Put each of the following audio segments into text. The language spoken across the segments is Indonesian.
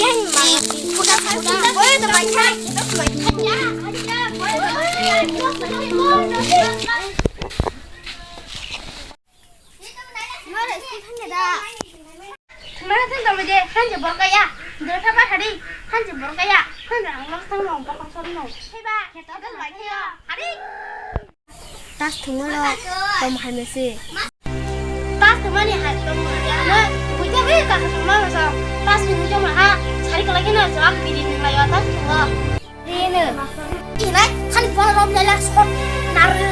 ấy mà Udah Boleh teman cak Kita main aja Aja Boleh Mana tu dalam je, hanya berkaya. Dua sama hari, hanya berkaya. Hanya orang senang, bukan senang. Heba, kita tu lagi ya. Hari. Tas tunggu lo, tom hai mesi. Tas tunggu ni hai tom. hala cevap birinin hayata kula. Birini. Yine kalp var olmayarak sor. Narı.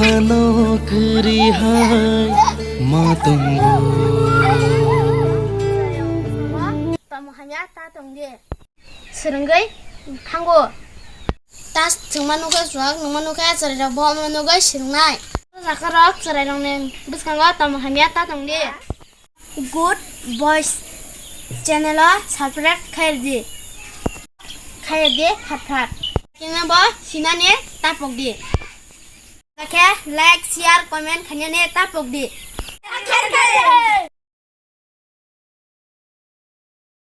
kri hai matunggu Pamuhanya ta tongge. Serenggai. Good boys channel subscribe. Kena bo sinane tapok di. Like, share, komen, kanya ne tapok di.